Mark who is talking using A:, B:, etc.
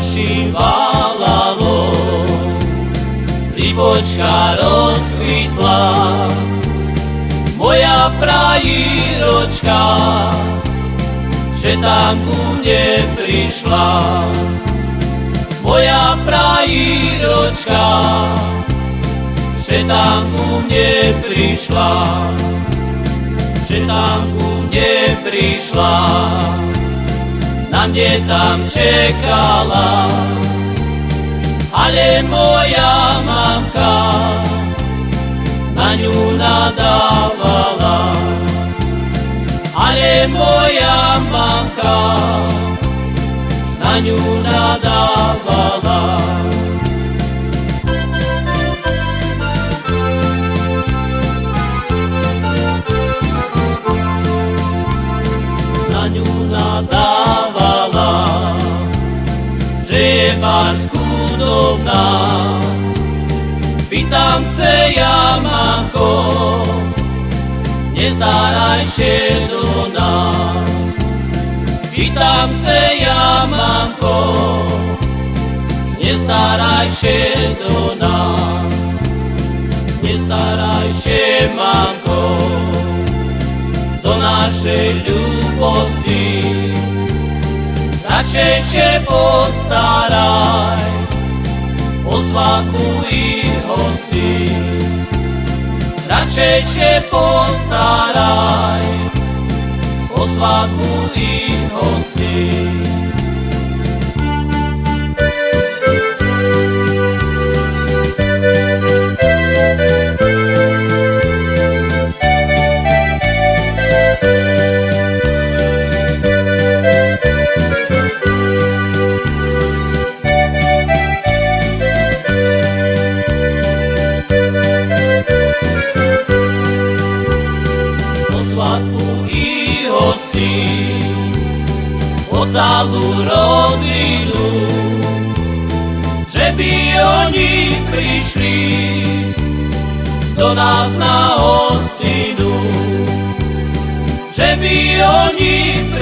A: ožívalo, Libočka rozkvitla, moja frajíročka, že tam ku mne prišla. Moja frajíročka, že tam ku mne prišla, že tam ku mne prišla na mne tam čekala ale moja mamka na ňu nadávala. Ale moja mamka na ňu nadávala. Na ňu nadávala, pár podobná. Pýtam se ja, mamko, nezdaraj się do nás. Pýtam se ja, mamko, nezdaraj się do nás. Nestaraj się, mamko, do našej ľubosti. Radšej się postaraj, i hosti. Radšej się postaraj o i hosti. Celú rodinu, že by oni prišli do nás na hostinu, že by oni prišli